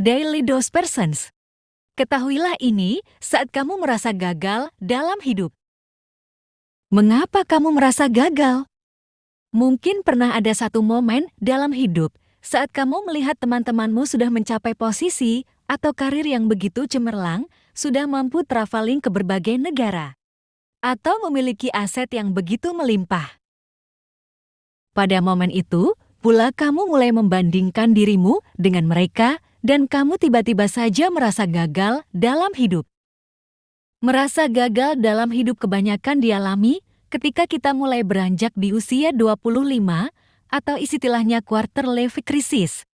Daily Dose Persons. Ketahuilah ini saat kamu merasa gagal dalam hidup. Mengapa kamu merasa gagal? Mungkin pernah ada satu momen dalam hidup saat kamu melihat teman-temanmu sudah mencapai posisi atau karir yang begitu cemerlang, sudah mampu traveling ke berbagai negara, atau memiliki aset yang begitu melimpah. Pada momen itu, pula kamu mulai membandingkan dirimu dengan mereka dan kamu tiba-tiba saja merasa gagal dalam hidup. Merasa gagal dalam hidup kebanyakan dialami ketika kita mulai beranjak di usia 25 atau istilahnya quarter life crisis.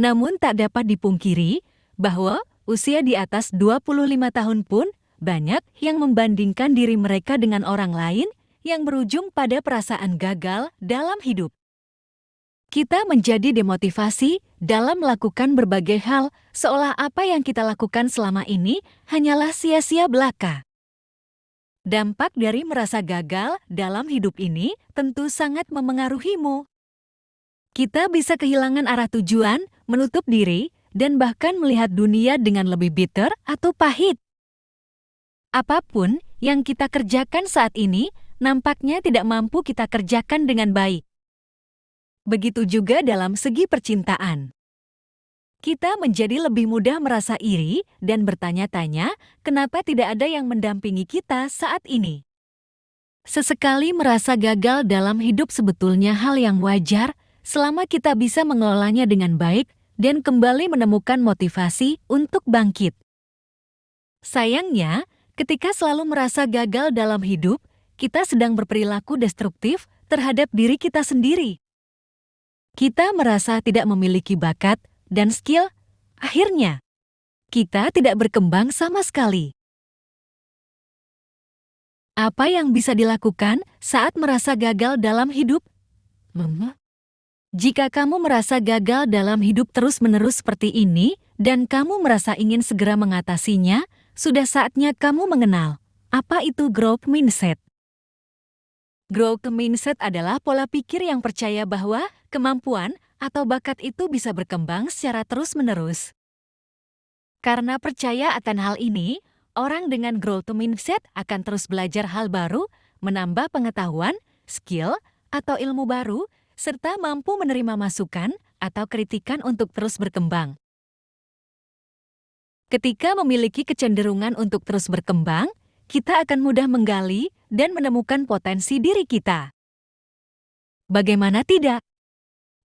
Namun tak dapat dipungkiri bahwa usia di atas 25 tahun pun banyak yang membandingkan diri mereka dengan orang lain yang berujung pada perasaan gagal dalam hidup kita menjadi demotivasi dalam melakukan berbagai hal seolah apa yang kita lakukan selama ini hanyalah sia-sia belaka. Dampak dari merasa gagal dalam hidup ini tentu sangat memengaruhimu. Kita bisa kehilangan arah tujuan, menutup diri, dan bahkan melihat dunia dengan lebih bitter atau pahit. Apa pun yang kita kerjakan saat ini, nampaknya tidak mampu kita kerjakan dengan baik. Begitu juga dalam segi percintaan. Kita menjadi lebih mudah merasa iri dan bertanya-tanya kenapa tidak ada yang mendampingi kita saat ini. Sesekali merasa gagal dalam hidup sebetulnya hal yang wajar selama kita bisa mengelolanya dengan baik dan kembali menemukan motivasi untuk bangkit. Sayangnya, ketika selalu merasa gagal dalam hidup, kita sedang berperilaku destruktif terhadap diri kita sendiri kita merasa tidak memiliki bakat dan skill, akhirnya kita tidak berkembang sama sekali. Apa yang bisa dilakukan saat merasa gagal dalam hidup? Mama? Jika kamu merasa gagal dalam hidup terus-menerus seperti ini dan kamu merasa ingin segera mengatasinya, sudah saatnya kamu mengenal apa itu growth mindset. Growth mindset adalah pola pikir yang percaya bahwa kemampuan atau bakat itu bisa berkembang secara terus-menerus. Karena percaya akan hal ini, orang dengan growth mindset akan terus belajar hal baru, menambah pengetahuan, skill, atau ilmu baru, serta mampu menerima masukan atau kritikan untuk terus berkembang. Ketika memiliki kecenderungan untuk terus berkembang, kita akan mudah menggali dan menemukan potensi diri kita. Bagaimana tidak?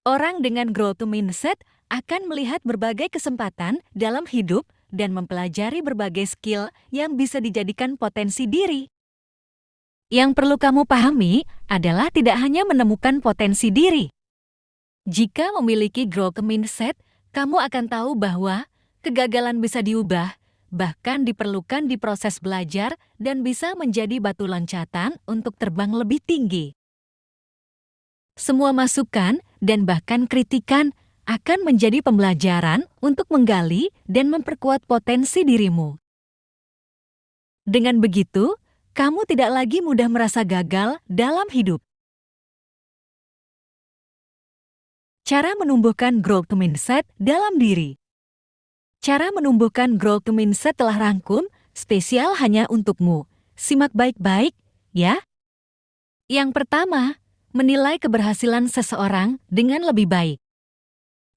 Orang dengan growth mindset akan melihat berbagai kesempatan dalam hidup dan mempelajari berbagai skill yang bisa dijadikan potensi diri. Yang perlu kamu pahami adalah tidak hanya menemukan potensi diri. Jika memiliki growth mindset, kamu akan tahu bahwa kegagalan bisa diubah bahkan diperlukan di proses belajar dan bisa menjadi batu loncatan untuk terbang lebih tinggi. Semua masukan dan bahkan kritikan akan menjadi pembelajaran untuk menggali dan memperkuat potensi dirimu. Dengan begitu, kamu tidak lagi mudah merasa gagal dalam hidup. Cara menumbuhkan growth mindset dalam diri Cara menumbuhkan growth mindset telah rangkum, spesial hanya untukmu. Simak baik-baik, ya. Yang pertama, menilai keberhasilan seseorang dengan lebih baik.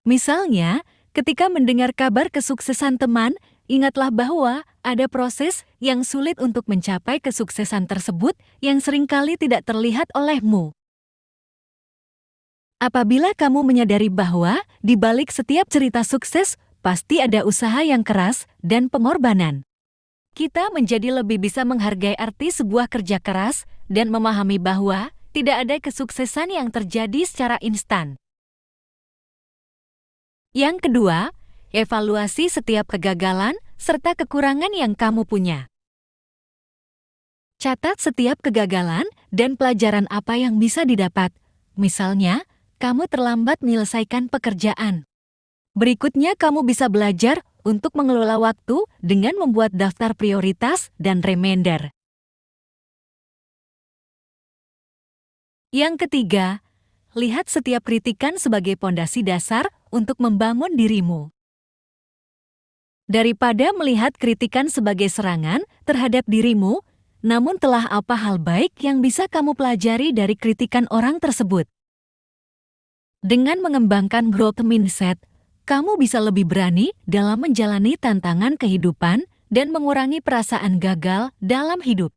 Misalnya, ketika mendengar kabar kesuksesan teman, ingatlah bahwa ada proses yang sulit untuk mencapai kesuksesan tersebut yang sering kali tidak terlihat olehmu. Apabila kamu menyadari bahwa di balik setiap cerita sukses pasti ada usaha yang keras dan pengorbanan. Kita menjadi lebih bisa menghargai arti sebuah kerja keras dan memahami bahwa tidak ada kesuksesan yang terjadi secara instan. Yang kedua, evaluasi setiap kegagalan serta kekurangan yang kamu punya. Catat setiap kegagalan dan pelajaran apa yang bisa didapat. Misalnya, kamu terlambat menyelesaikan pekerjaan. Berikutnya kamu bisa belajar untuk mengelola waktu dengan membuat daftar prioritas dan reminder. Yang ketiga, lihat setiap kritikan sebagai pondasi dasar untuk membangun dirimu. Daripada melihat kritikan sebagai serangan terhadap dirimu, namun telah apa hal baik yang bisa kamu pelajari dari kritikan orang tersebut? Dengan mengembangkan growth mindset, kamu bisa lebih berani dalam menjalani tantangan kehidupan dan mengurangi perasaan gagal dalam hidup.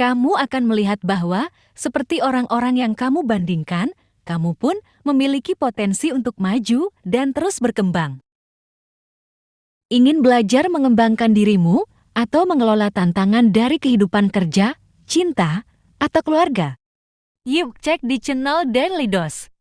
Kamu akan melihat bahwa, seperti orang-orang yang kamu bandingkan, kamu pun memiliki potensi untuk maju dan terus berkembang. Ingin belajar mengembangkan dirimu atau mengelola tantangan dari kehidupan kerja, cinta, atau keluarga? Yuk cek di channel Daily Dose.